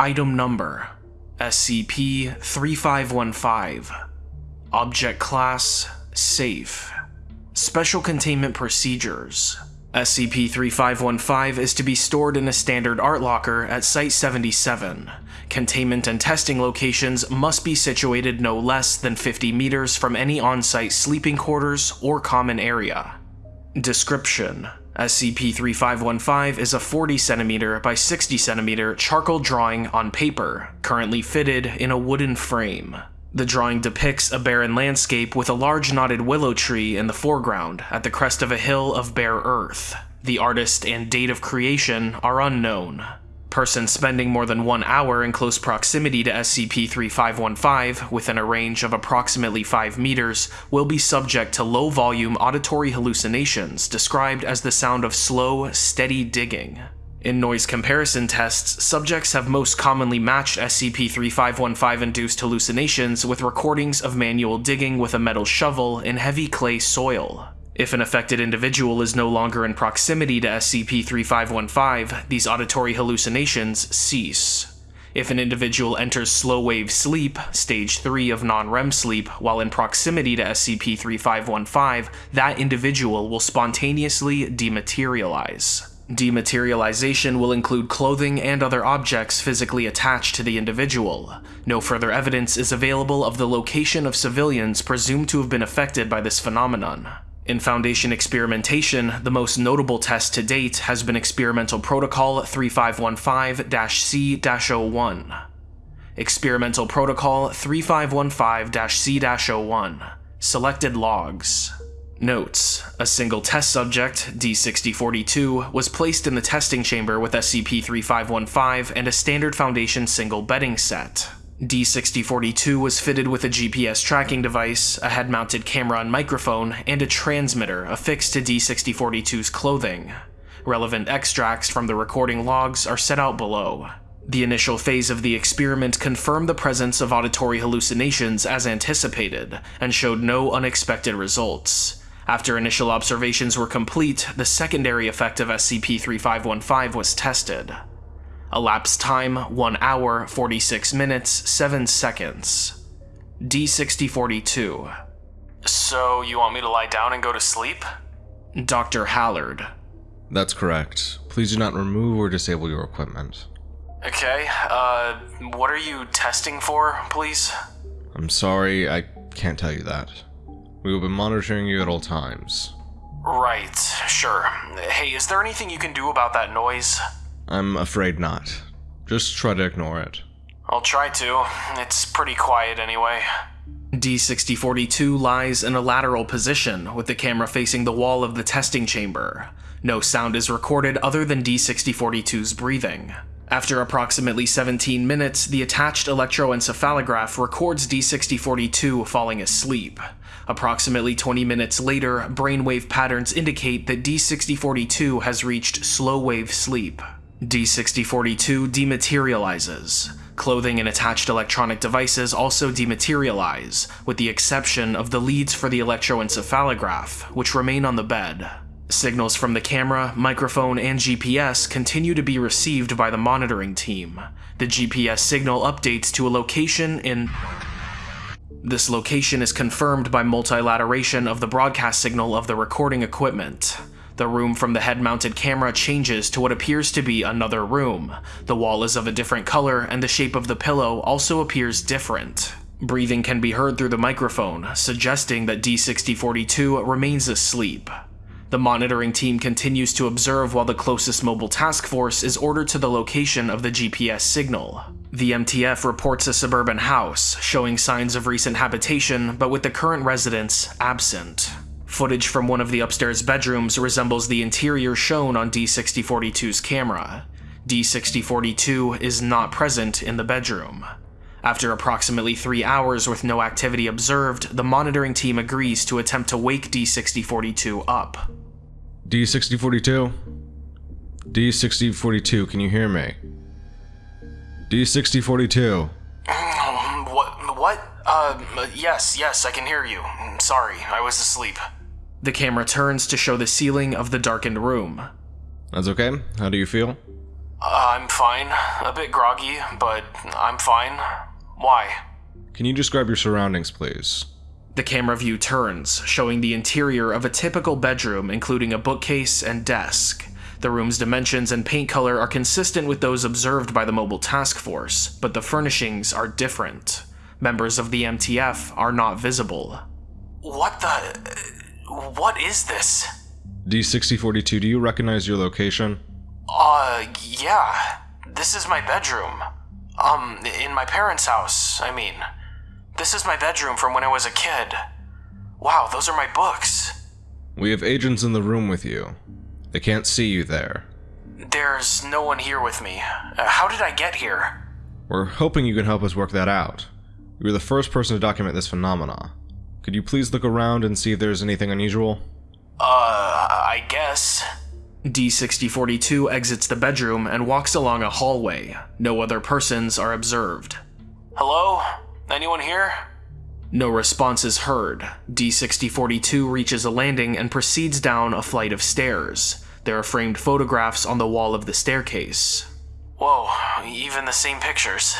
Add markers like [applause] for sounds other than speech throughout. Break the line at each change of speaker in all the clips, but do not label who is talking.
Item Number SCP 3515 Object Class Safe Special Containment Procedures SCP-3515 is to be stored in a standard art locker at Site-77. Containment and testing locations must be situated no less than 50 meters from any on-site sleeping quarters or common area. Description: SCP-3515 is a 40 cm by 60 cm charcoal drawing on paper, currently fitted in a wooden frame. The drawing depicts a barren landscape with a large knotted willow tree in the foreground at the crest of a hill of bare earth. The artist and date of creation are unknown. Persons spending more than one hour in close proximity to SCP-3515 within a range of approximately 5 meters will be subject to low-volume auditory hallucinations described as the sound of slow, steady digging. In noise comparison tests, subjects have most commonly matched SCP-3515-induced hallucinations with recordings of manual digging with a metal shovel in heavy clay soil. If an affected individual is no longer in proximity to SCP-3515, these auditory hallucinations cease. If an individual enters slow-wave sleep, stage 3 of non-REM sleep, while in proximity to SCP-3515, that individual will spontaneously dematerialize. Dematerialization will include clothing and other objects physically attached to the individual. No further evidence is available of the location of civilians presumed to have been affected by this phenomenon. In Foundation experimentation, the most notable test to date has been Experimental Protocol 3515-C-01. Experimental Protocol 3515-C-01 Selected Logs Notes: A single test subject, D6042, was placed in the testing chamber with SCP-3515 and a standard Foundation single bedding set. D6042 was fitted with a GPS tracking device, a head-mounted camera and microphone, and a transmitter affixed to D6042's clothing. Relevant extracts from the recording logs are set out below. The initial phase of the experiment confirmed the presence of auditory hallucinations as anticipated, and showed no unexpected results. After initial observations were complete, the secondary effect of SCP-3515 was tested. Elapsed time 1 hour, 46 minutes, 7 seconds. D6042. So, you want me to lie down and go to sleep? Dr. Hallard.
That's correct. Please do not remove or disable your equipment.
Okay, uh, what are you testing for, please?
I'm sorry, I can't tell you that. We will be monitoring you at all times.
Right, sure. Hey, is there anything you can do about that noise?
I'm afraid not. Just try to ignore it.
I'll try to. It's pretty quiet anyway. D6042 lies in a lateral position, with the camera facing the wall of the testing chamber. No sound is recorded other than D6042's breathing. After approximately 17 minutes, the attached electroencephalograph records D6042 falling asleep. Approximately 20 minutes later, brainwave patterns indicate that D6042 has reached slow-wave sleep. D6042 dematerializes. Clothing and attached electronic devices also dematerialize, with the exception of the leads for the electroencephalograph, which remain on the bed. Signals from the camera, microphone, and GPS continue to be received by the monitoring team. The GPS signal updates to a location in... This location is confirmed by multilateration of the broadcast signal of the recording equipment. The room from the head-mounted camera changes to what appears to be another room. The wall is of a different color, and the shape of the pillow also appears different. Breathing can be heard through the microphone, suggesting that D6042 remains asleep. The monitoring team continues to observe while the closest mobile task force is ordered to the location of the GPS signal. The MTF reports a suburban house, showing signs of recent habitation, but with the current residents absent. Footage from one of the upstairs bedrooms resembles the interior shown on D6042's camera. D6042 is not present in the bedroom. After approximately three hours with no activity observed, the monitoring team agrees to attempt to wake D6042 up.
D6042? D6042, can you hear me? D6042.
What? What? Uh, yes, yes, I can hear you. Sorry, I was asleep. The camera turns to show the ceiling of the darkened room.
That's okay. How do you feel?
Uh, I'm fine. A bit groggy, but I'm fine. Why?
Can you describe your surroundings, please?
The camera view turns, showing the interior of a typical bedroom, including a bookcase and desk. The room's dimensions and paint color are consistent with those observed by the mobile task force, but the furnishings are different. Members of the MTF are not visible. What the. What is this?
D6042, do you recognize your location?
Uh, yeah. This is my bedroom. Um, in my parents' house, I mean. This is my bedroom from when I was a kid. Wow, those are my books.
We have agents in the room with you. They can't see you there.
There's no one here with me. Uh, how did I get here?
We're hoping you can help us work that out. You were the first person to document this phenomena. Could you please look around and see if there's anything unusual?
Uh, I guess. D6042 exits the bedroom and walks along a hallway. No other persons are observed. Hello? Anyone here? No response is heard. D6042 reaches a landing and proceeds down a flight of stairs. There are framed photographs on the wall of the staircase. Whoa, even the same pictures.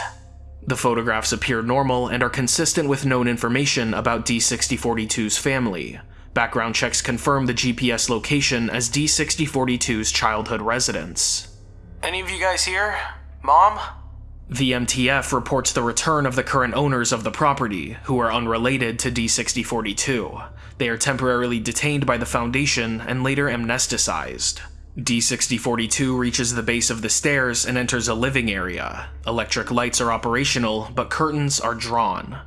The photographs appear normal and are consistent with known information about D6042's family. Background checks confirm the GPS location as D6042's childhood residence. Any of you guys here? Mom? The MTF reports the return of the current owners of the property, who are unrelated to D6042. They are temporarily detained by the Foundation and later amnesticized. D6042 reaches the base of the stairs and enters a living area. Electric lights are operational, but curtains are drawn.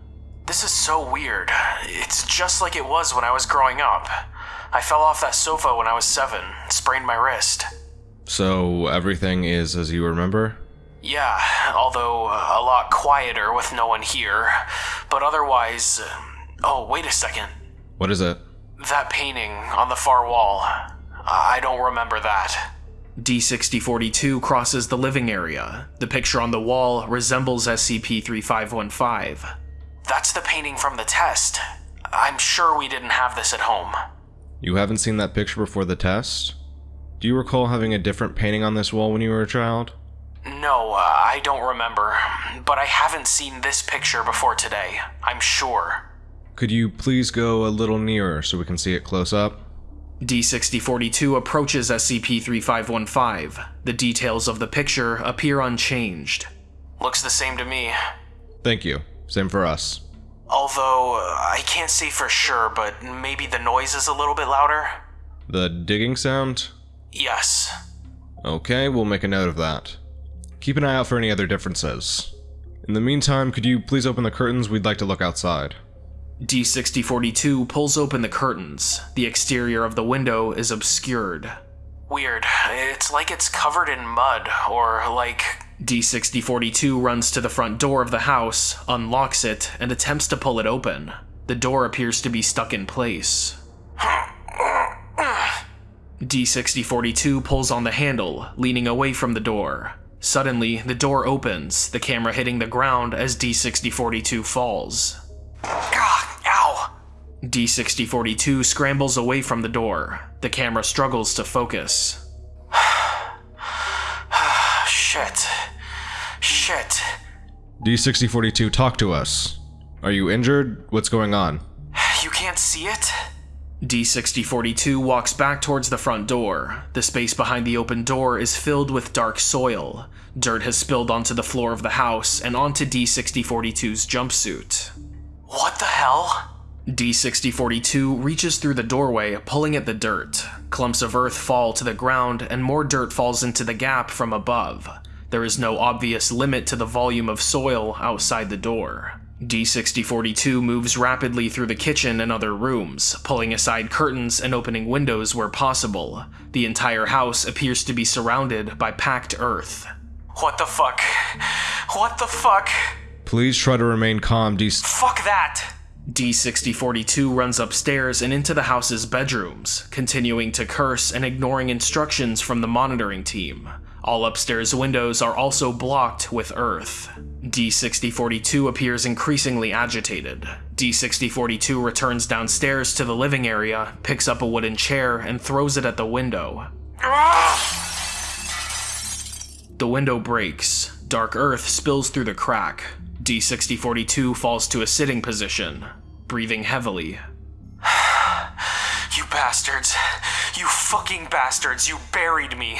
This is so weird. It's just like it was when I was growing up. I fell off that sofa when I was seven, sprained my wrist.
So, everything is as you remember?
Yeah, although uh, a lot quieter with no one here. But otherwise. Uh, oh, wait a second.
What is it?
That painting on the far wall. I don't remember that. D6042 crosses the living area. The picture on the wall resembles SCP 3515. That's the painting from the test. I'm sure we didn't have this at home.
You haven't seen that picture before the test? Do you recall having a different painting on this wall when you were a child?
No, uh, I don't remember. But I haven't seen this picture before today. I'm sure.
Could you please go a little nearer so we can see it close up?
D6042 approaches SCP-3515. The details of the picture appear unchanged. Looks the same to me.
Thank you. Same for us.
Although, I can't say for sure, but maybe the noise is a little bit louder?
The digging sound?
Yes.
Okay, we'll make a note of that. Keep an eye out for any other differences. In the meantime, could you please open the curtains? We'd like to look outside.
D6042 pulls open the curtains. The exterior of the window is obscured. Weird. It's like it's covered in mud, or like. D6042 runs to the front door of the house, unlocks it, and attempts to pull it open. The door appears to be stuck in place. D6042 pulls on the handle, leaning away from the door. Suddenly, the door opens, the camera hitting the ground as D6042 falls. Ow! D6042 scrambles away from the door. The camera struggles to focus. [sighs] Shit. Shit.
D6042, talk to us. Are you injured? What's going on?
You can't see it? D6042 walks back towards the front door. The space behind the open door is filled with dark soil. Dirt has spilled onto the floor of the house and onto D6042's jumpsuit. What the hell? D6042 reaches through the doorway, pulling at the dirt. Clumps of earth fall to the ground, and more dirt falls into the gap from above. There is no obvious limit to the volume of soil outside the door. D6042 moves rapidly through the kitchen and other rooms, pulling aside curtains and opening windows where possible. The entire house appears to be surrounded by packed earth. What the fuck? What the fuck?
Please try to remain calm, D.
Fuck that! D6042 runs upstairs and into the house's bedrooms, continuing to curse and ignoring instructions from the monitoring team. All upstairs windows are also blocked with earth. D6042 appears increasingly agitated. D6042 returns downstairs to the living area, picks up a wooden chair, and throws it at the window. The window breaks. Dark earth spills through the crack. D6042 falls to a sitting position, breathing heavily. [sighs]
You bastards. You fucking bastards. You buried me.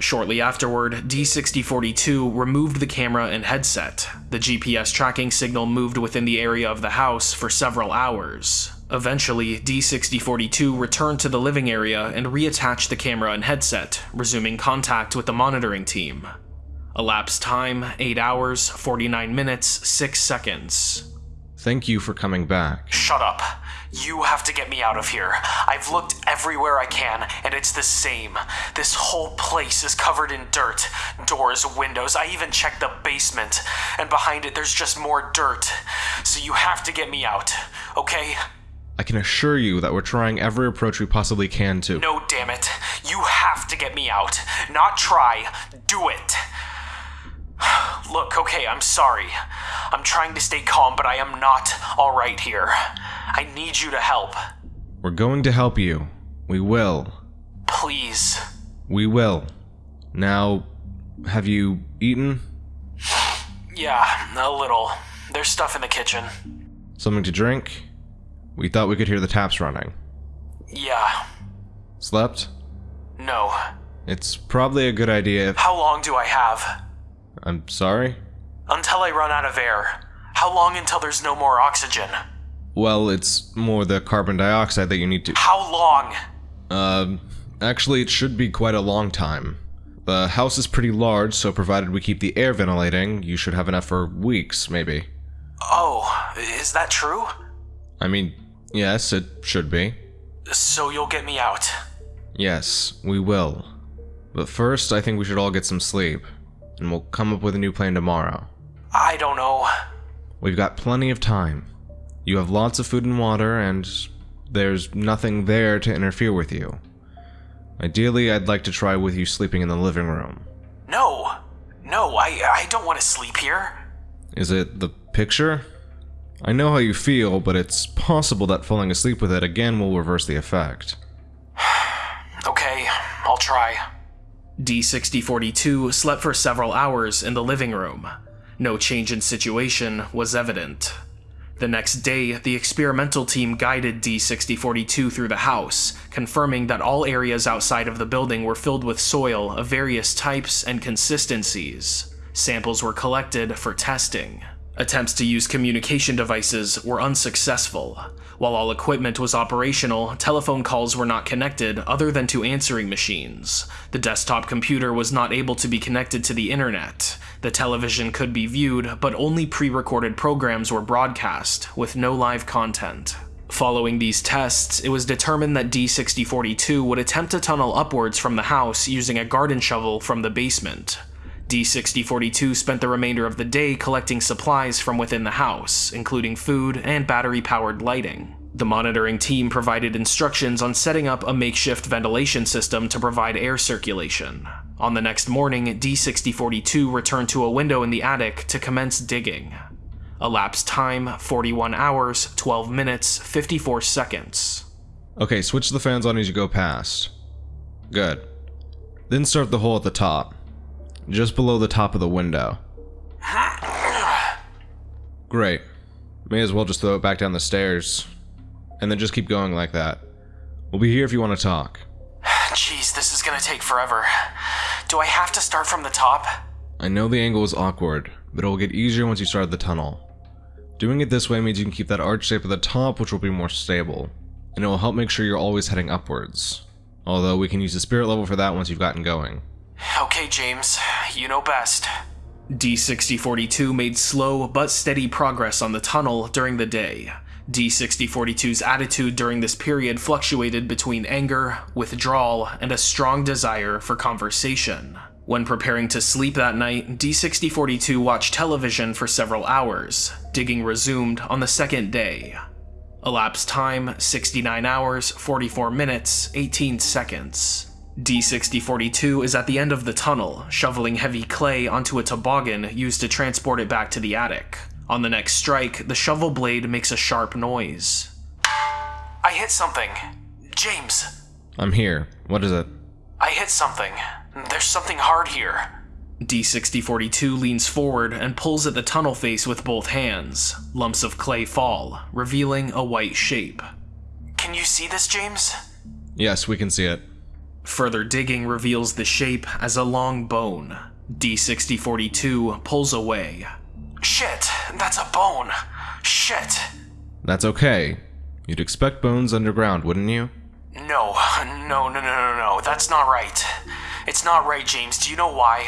Shortly afterward, D6042 removed the camera and headset. The GPS tracking signal moved within the area of the house for several hours. Eventually, D6042 returned to the living area and reattached the camera and headset, resuming contact with the monitoring team. Elapsed time 8 hours, 49 minutes, 6 seconds.
Thank you for coming back.
Shut up. You have to get me out of here. I've looked everywhere I can, and it's the same. This whole place is covered in dirt doors, windows. I even checked the basement, and behind it, there's just more dirt. So you have to get me out, okay?
I can assure you that we're trying every approach we possibly can to.
No, damn it. You have to get me out. Not try, do it. Look, okay, I'm sorry. I'm trying to stay calm, but I am not alright here. I need you to help.
We're going to help you. We will.
Please.
We will. Now, have you eaten?
Yeah, a little. There's stuff in the kitchen.
Something to drink? We thought we could hear the taps running.
Yeah.
Slept?
No.
It's probably a good idea if.
How long do I have?
I'm sorry?
Until I run out of air. How long until there's no more oxygen?
Well, it's more the carbon dioxide that you need to.
How long?
Um, actually, it should be quite a long time. The house is pretty large, so provided we keep the air ventilating, you should have enough for weeks, maybe.
Oh, is that true?
I mean, yes, it should be.
So you'll get me out.
Yes, we will. But first, I think we should all get some sleep, and we'll come up with a new plan tomorrow.
I don't know.
We've got plenty of time. You have lots of food and water, and there's nothing there to interfere with you. Ideally, I'd like to try with you sleeping in the living room.
No. No, I I don't want to sleep here.
Is it the picture? I know how you feel, but it's possible that falling asleep with it again will reverse the effect. [sighs]
Okay, I'll try.
D6042 slept for several hours in the living room. No change in situation was evident. The next day, the experimental team guided D6042 through the house, confirming that all areas outside of the building were filled with soil of various types and consistencies. Samples were collected for testing. Attempts to use communication devices were unsuccessful. While all equipment was operational, telephone calls were not connected other than to answering machines. The desktop computer was not able to be connected to the internet. The television could be viewed, but only pre-recorded programs were broadcast, with no live content. Following these tests, it was determined that D6042 would attempt to tunnel upwards from the house using a garden shovel from the basement. D6042 spent the remainder of the day collecting supplies from within the house, including food and battery-powered lighting. The monitoring team provided instructions on setting up a makeshift ventilation system to provide air circulation. On the next morning, D6042 returned to a window in the attic to commence digging. Elapsed time 41 hours, 12 minutes, 54 seconds.
Okay, switch the fans on as you go past. Good. Then start the hole at the top. Just below the top of the window. Great. May as well just throw it back down the stairs. And then just keep going like that. We'll be here if you want to talk.
Jeez, this is gonna take forever. Do I have to start from the top?
I know the angle is awkward, but it will get easier once you start the tunnel. Doing it this way means you can keep that arch shape at the top, which will be more stable, and it will help make sure you're always heading upwards. Although we can use the spirit level for that once you've gotten going.
Okay, James, you know best.
D6042 made slow but steady progress on the tunnel during the day. D6042's attitude during this period fluctuated between anger, withdrawal, and a strong desire for conversation. When preparing to sleep that night, D6042 watched television for several hours. Digging resumed on the second day. Elapsed time 69 hours, 44 minutes, 18 seconds. D6042 is at the end of the tunnel, shoveling heavy clay onto a toboggan used to transport it back to the attic. On the next strike, the shovel blade makes a sharp noise.
I hit something. James,
I'm here. What is it?
I hit something. There's something hard here.
D6042 leans forward and pulls at the tunnel face with both hands. Lumps of clay fall, revealing a white shape.
Can you see this, James?
Yes, we can see it.
Further digging reveals the shape as a long bone. D6042 pulls away.
Shit, that's a bone. Shit.
That's okay. You'd expect bones underground, wouldn't you?
No, no, no, no, no, no. That's not right. It's not right, James. Do you know why?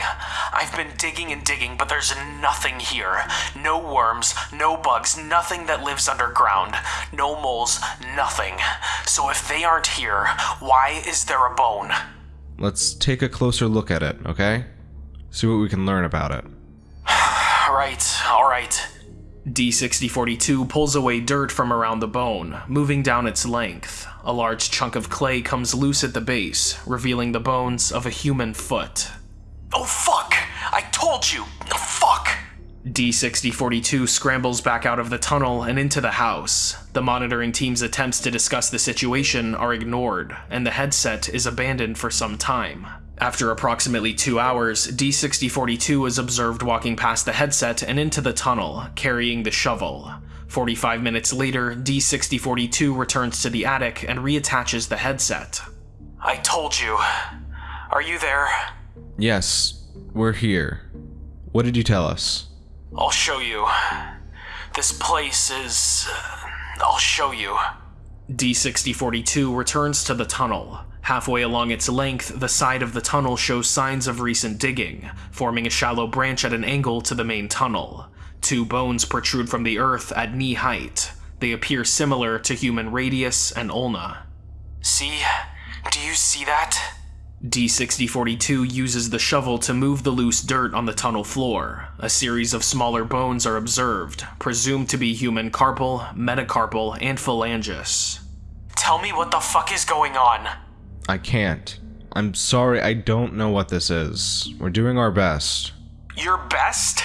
I've been digging and digging, but there's nothing here. No worms, no bugs, nothing that lives underground. No moles, nothing. So if they aren't here, why is there a bone?
Let's take a closer look at it, okay? See what we can learn about it. [sighs]
Alright, alright.
D6042 pulls away dirt from around the bone, moving down its length. A large chunk of clay comes loose at the base, revealing the bones of a human foot.
Oh fuck! I told you! Oh, fuck!
D6042 scrambles back out of the tunnel and into the house. The monitoring team's attempts to discuss the situation are ignored, and the headset is abandoned for some time. After approximately two hours, D6042 is observed walking past the headset and into the tunnel, carrying the shovel. 45 minutes later, D6042 returns to the attic and reattaches the headset.
I told you. Are you there?
Yes, we're here. What did you tell us?
I'll show you. This place is. uh, I'll show you.
D6042 returns to the tunnel. Halfway along its length, the side of the tunnel shows signs of recent digging, forming a shallow branch at an angle to the main tunnel. Two bones protrude from the earth at knee height. They appear similar to human radius and ulna.
See? Do you see that?
D6042 uses the shovel to move the loose dirt on the tunnel floor. A series of smaller bones are observed, presumed to be human carpal, metacarpal, and phalanges.
Tell me what the fuck is going on.
I can't. I'm sorry, I don't know what this is. We're doing our best.
Your best?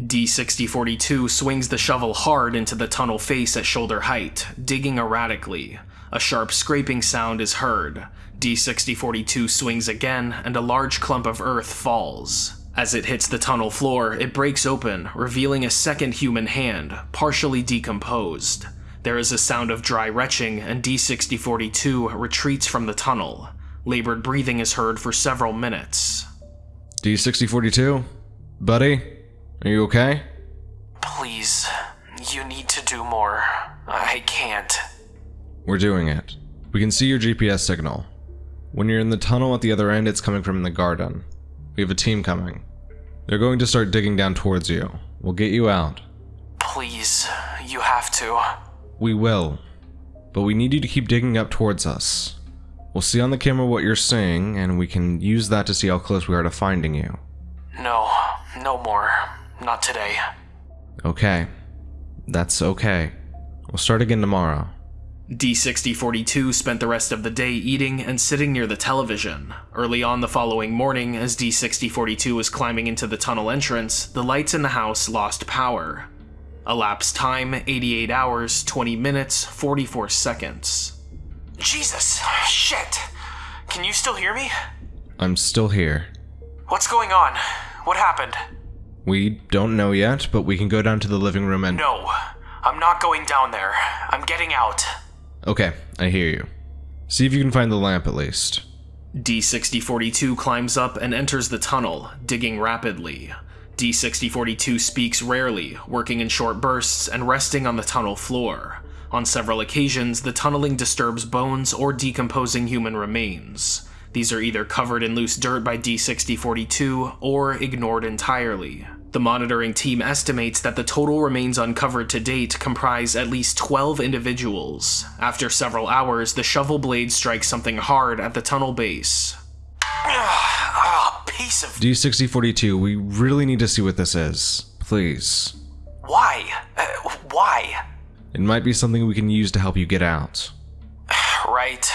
D6042 swings the shovel hard into the tunnel face at shoulder height, digging erratically. A sharp scraping sound is heard. D6042 swings again, and a large clump of earth falls. As it hits the tunnel floor, it breaks open, revealing a second human hand, partially decomposed. There is a sound of dry retching, and D6042 retreats from the tunnel. Labored breathing is heard for several minutes.
D6042? Buddy? Are you okay?
Please, you need to do more. I can't.
We're doing it. We can see your GPS signal. When you're in the tunnel at the other end, it's coming from the garden. We have a team coming. They're going to start digging down towards you. We'll get you out.
Please, you have to.
We will. But we need you to keep digging up towards us. We'll see on the camera what you're seeing, and we can use that to see how close we are to finding you.
No, no more. Not today.
Okay. That's okay. We'll start again tomorrow.
D6042 spent the rest of the day eating and sitting near the television. Early on the following morning, as D6042 was climbing into the tunnel entrance, the lights in the house lost power. Elapsed time 88 hours, 20 minutes, 44 seconds.
Jesus! Shit! Can you still hear me?
I'm still here.
What's going on? What happened?
We don't know yet, but we can go down to the living room and.
No, I'm not going down there. I'm getting out.
Okay, I hear you. See if you can find the lamp at least.
D6042 climbs up and enters the tunnel, digging rapidly. D6042 speaks rarely, working in short bursts and resting on the tunnel floor. On several occasions, the tunneling disturbs bones or decomposing human remains. These are either covered in loose dirt by D6042 or ignored entirely. The monitoring team estimates that the total remains uncovered to date comprise at least 12 individuals. After several hours, the shovel blade strikes something hard at the tunnel base.
Ah, piece of.
D6042, we really need to see what this is. Please.
Why? Uh, why?
It might be something we can use to help you get out. [sighs]
Right.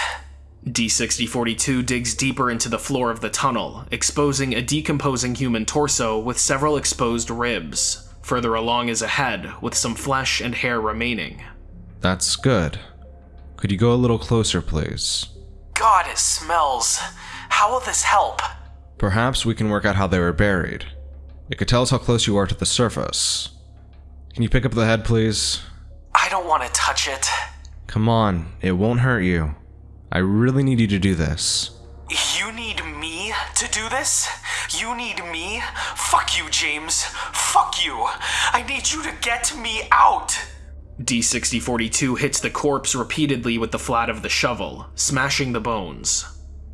D6042 digs deeper into the floor of the tunnel, exposing a decomposing human torso with several exposed ribs. Further along is a head, with some flesh and hair remaining.
That's good. Could you go a little closer, please?
God, it smells. How will this help?
Perhaps we can work out how they were buried. It could tell us how close you are to the surface. Can you pick up the head, please?
I don't want to touch it.
Come on, it won't hurt you. I really need you to do this.
You need me to do this? You need me? Fuck you, James. Fuck you. I need you to get me out.
D6042 hits the corpse repeatedly with the flat of the shovel, smashing the bones.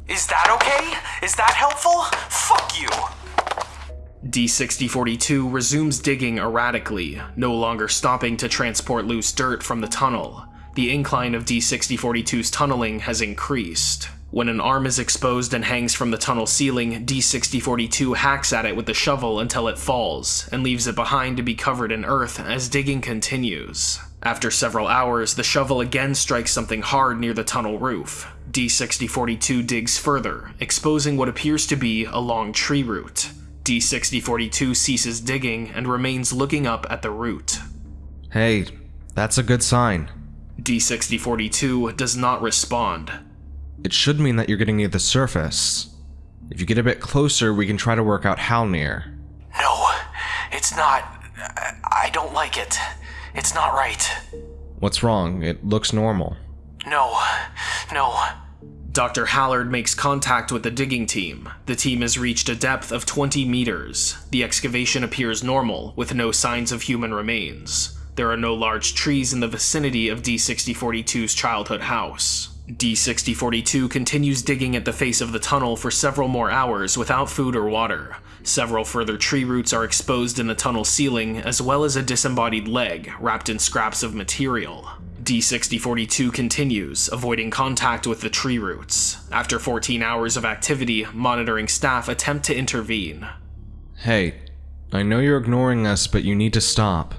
Is that okay? Is that helpful? Fuck you.
D6042 resumes digging erratically, no longer stopping to transport loose dirt from the tunnel. The incline of D6042's tunneling has increased. When an arm is exposed and hangs from the tunnel ceiling, D6042 hacks at it with the shovel until it falls, and leaves it behind to be covered in earth as digging continues. After several hours, the shovel again strikes something hard near the tunnel roof. D6042 digs further, exposing what appears to be a long tree root. D6042 ceases digging and remains looking up at the root.
Hey, that's a good sign.
D6042 does not respond.
It should mean that you're getting near the surface. If you get a bit closer, we can try to work out how near.
No, it's not. I don't like it. It's not right.
What's wrong? It looks normal.
No, no.
Dr. Hallard makes contact with the digging team. The team has reached a depth of 20 meters. The excavation appears normal, with no signs of human remains. There are no large trees in the vicinity of D6042's childhood house. D6042 continues digging at the face of the tunnel for several more hours without food or water. Several further tree roots are exposed in the tunnel ceiling, as well as a disembodied leg wrapped in scraps of material. D6042 continues, avoiding contact with the tree roots. After 14 hours of activity, monitoring staff attempt to intervene.
Hey, I know you're ignoring us, but you need to stop.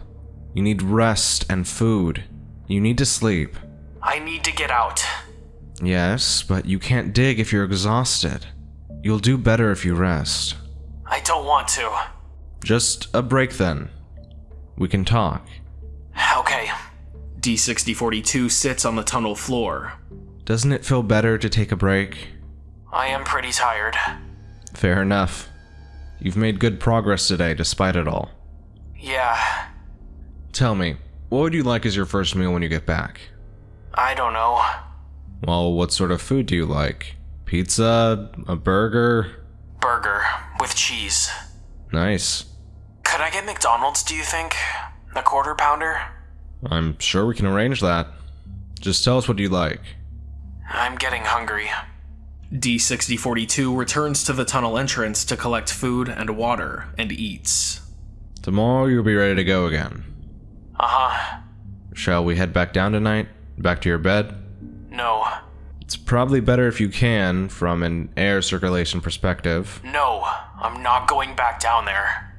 You need rest and food. You need to sleep.
I need to get out.
Yes, but you can't dig if you're exhausted. You'll do better if you rest.
I don't want to.
Just a break then. We can talk.
Okay.
D6042 sits on the tunnel floor.
Doesn't it feel better to take a break?
I am pretty tired.
Fair enough. You've made good progress today despite it all.
Yeah,
Tell me, what would you like as your first meal when you get back?
I don't know.
Well, what sort of food do you like? Pizza? A burger?
Burger with cheese.
Nice.
Could I get McDonald's, do you think? A quarter pounder?
I'm sure we can arrange that. Just tell us what you like.
I'm getting hungry.
D6042 returns to the tunnel entrance to collect food and water and eats.
Tomorrow you'll be ready to go again.
Uh huh.
Shall we head back down tonight? Back to your bed?
No.
It's probably better if you can, from an air circulation perspective.
No. I'm not going back down there.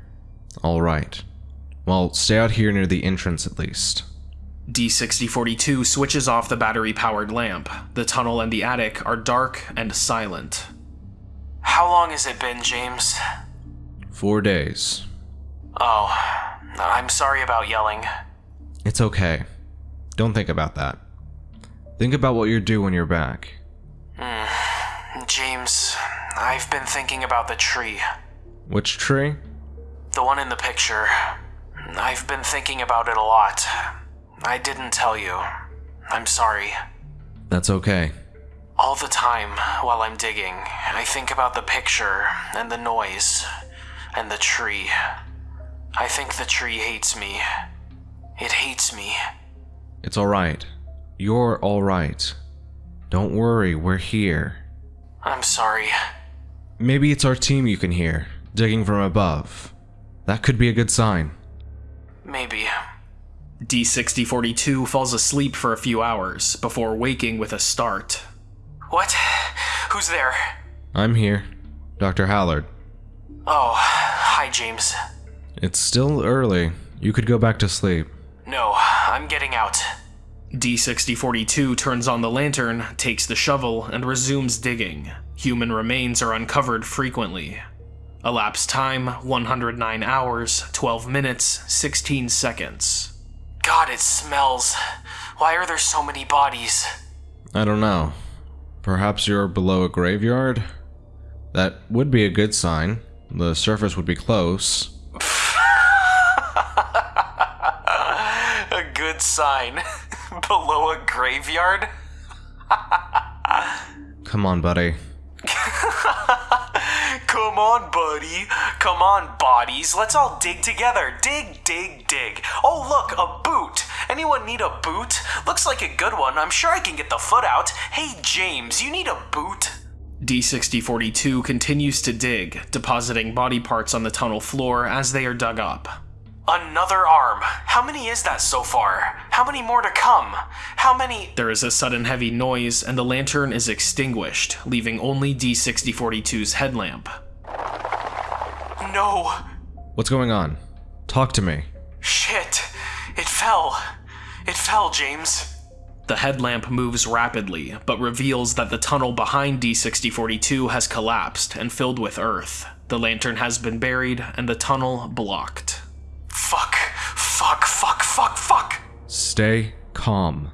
Alright. Well, stay out here near the entrance at least.
D6042 switches off the battery powered lamp. The tunnel and the attic are dark and silent.
How long has it been, James?
Four days.
Oh, I'm sorry about yelling.
It's okay. Don't think about that. Think about what you do when you're back. [sighs]
James, I've been thinking about the tree.
Which tree?
The one in the picture. I've been thinking about it a lot. I didn't tell you. I'm sorry.
That's okay.
All the time while I'm digging, I think about the picture and the noise and the tree. I think the tree hates me. It hates me.
It's alright. You're alright. Don't worry, we're here.
I'm sorry.
Maybe it's our team you can hear, digging from above. That could be a good sign.
Maybe.
D6042 falls asleep for a few hours before waking with a start.
What? Who's there?
I'm here. Dr. Hallard.
Oh, hi, James.
It's still early. You could go back to sleep.
No, I'm getting out.
D6042 turns on the lantern, takes the shovel, and resumes digging. Human remains are uncovered frequently. Elapsed time 109 hours, 12 minutes, 16 seconds.
God, it smells. Why are there so many bodies?
I don't know. Perhaps you're below a graveyard? That would be a good sign. The surface would be close.
A good sign. [laughs] Below a graveyard? [laughs]
Come on, buddy. [laughs]
Come on, buddy. Come on, bodies. Let's all dig together. Dig, dig, dig. Oh, look, a boot. Anyone need a boot? Looks like a good one. I'm sure I can get the foot out. Hey, James, you need a boot?
D6042 continues to dig, depositing body parts on the tunnel floor as they are dug up.
Another arm. How many is that so far? How many more to come? How many.
There is a sudden heavy noise, and the lantern is extinguished, leaving only D6042's headlamp.
No.
What's going on? Talk to me.
Shit. It fell. It fell, James.
The headlamp moves rapidly, but reveals that the tunnel behind D6042 has collapsed and filled with earth. The lantern has been buried, and the tunnel blocked.
Stay calm.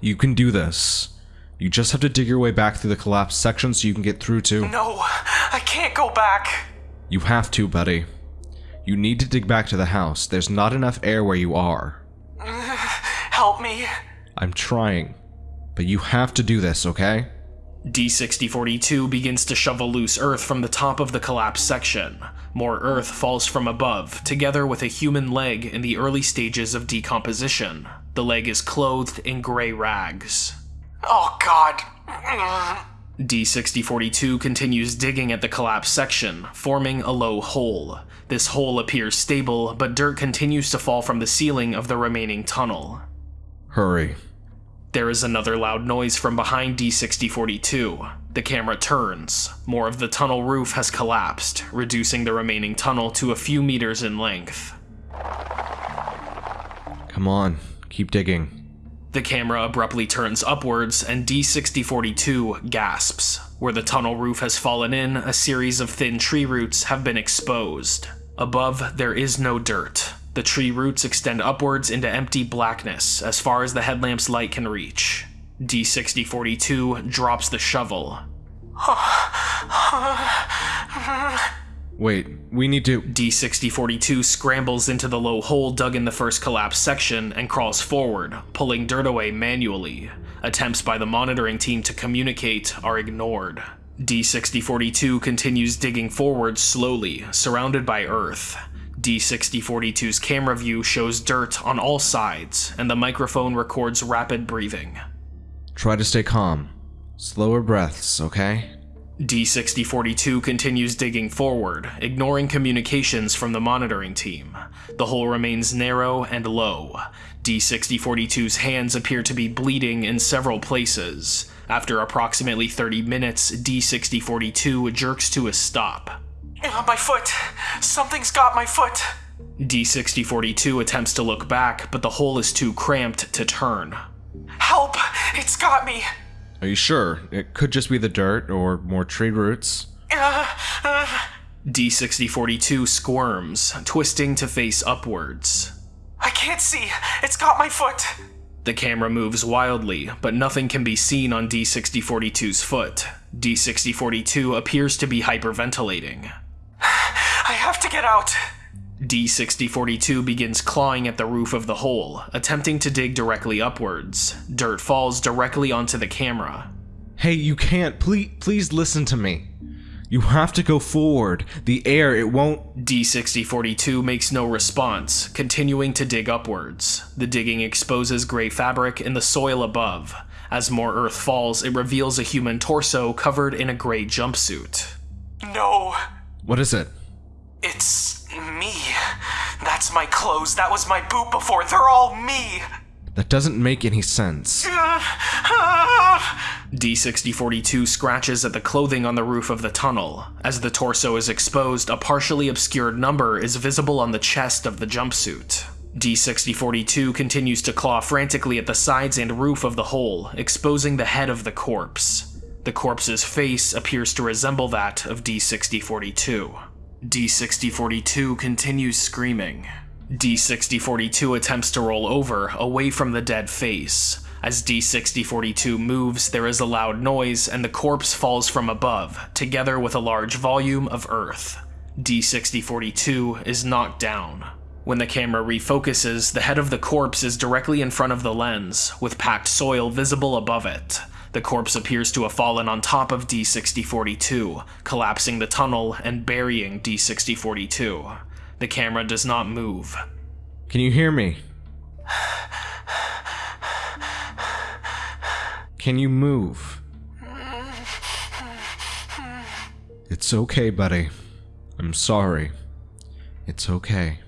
You can do this. You just have to dig your way back through the collapsed section so you can get through to.
No, I can't go back.
You have to, buddy. You need to dig back to the house. There's not enough air where you are. [sighs]
Help me.
I'm trying. But you have to do this, okay?
D6042 begins to shovel loose earth from the top of the collapsed section. More earth falls from above, together with a human leg in the early stages of decomposition. The leg is clothed in gray rags.
Oh, God.
D6042 continues digging at the collapsed section, forming a low hole. This hole appears stable, but dirt continues to fall from the ceiling of the remaining tunnel.
Hurry.
There is another loud noise from behind D6042. The camera turns. More of the tunnel roof has collapsed, reducing the remaining tunnel to a few meters in length.
Come on. Keep digging.
The camera abruptly turns upwards, and D6042 gasps. Where the tunnel roof has fallen in, a series of thin tree roots have been exposed. Above, there is no dirt. The tree roots extend upwards into empty blackness as far as the headlamp's light can reach. D6042 drops the shovel.
Wait, we need to.
D6042 scrambles into the low hole dug in the first collapsed section and crawls forward, pulling dirt away manually. Attempts by the monitoring team to communicate are ignored. D6042 continues digging forward slowly, surrounded by earth. D6042's camera view shows dirt on all sides, and the microphone records rapid breathing.
Try to stay calm. Slower breaths, okay?
D6042 continues digging forward, ignoring communications from the monitoring team. The hole remains narrow and low. D6042's hands appear to be bleeding in several places. After approximately 30 minutes, D6042 jerks to a stop.
My foot. Something's got my foot.
D6042 attempts to look back, but the hole is too cramped to turn.
Help! It's got me.
Are you sure? It could just be the dirt or more tree roots.
Uh, uh,
D6042 squirms, twisting to face upwards.
I can't see. It's got my foot.
The camera moves wildly, but nothing can be seen on D6042's foot. D6042 appears to be hyperventilating. [sighs]
I have to get out.
D6042 begins clawing at the roof of the hole, attempting to dig directly upwards. Dirt falls directly onto the camera.
Hey, you can't. Please, please listen to me. You have to go forward. The air, it won't.
D6042 makes no response, continuing to dig upwards. The digging exposes gray fabric in the soil above. As more earth falls, it reveals a human torso covered in a gray jumpsuit.
No.
What is it?
It's me. That's my clothes. That was my boot before. They're all me.
That doesn't make any sense.
D6042 scratches at the clothing on the roof of the tunnel. As the torso is exposed, a partially obscured number is visible on the chest of the jumpsuit. D6042 continues to claw frantically at the sides and roof of the hole, exposing the head of the corpse. The corpse's face appears to resemble that of D6042. D6042 continues screaming. D6042 attempts to roll over, away from the dead face. As D6042 moves, there is a loud noise and the corpse falls from above, together with a large volume of earth. D6042 is knocked down. When the camera refocuses, the head of the corpse is directly in front of the lens, with packed soil visible above it. The corpse appears to have fallen on top of D6042, collapsing the tunnel and burying D6042. The camera does not move.
Can you hear me? Can you move? It's okay, buddy. I'm sorry. It's okay.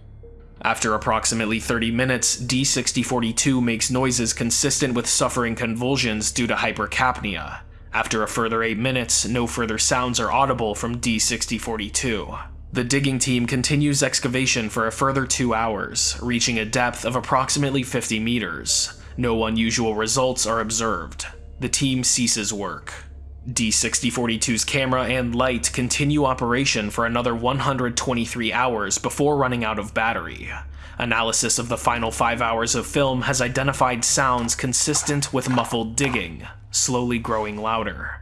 After approximately 30 minutes, D6042 makes noises consistent with suffering convulsions due to hypercapnia. After a further 8 minutes, no further sounds are audible from D6042. The digging team continues excavation for a further 2 hours, reaching a depth of approximately 50 meters. No unusual results are observed. The team ceases work. D6042's camera and light continue operation for another 123 hours before running out of battery. Analysis of the final 5 hours of film has identified sounds consistent with muffled digging, slowly growing louder.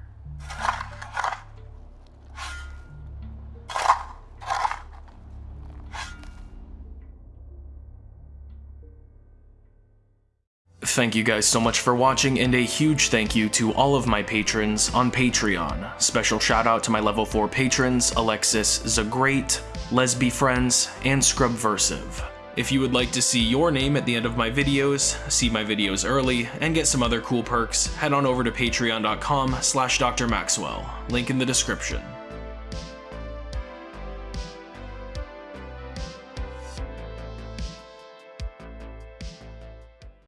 Thank you guys so much for watching, and a huge thank you to all of my patrons on Patreon. Special shout out to my level 4 patrons, Alexis Zagreat, Lesby Friends, and Scrubversive. If you would like to see your name at the end of my videos, see my videos early, and get some other cool perks, head on over to patreon.com slash drmaxwell, link in the description.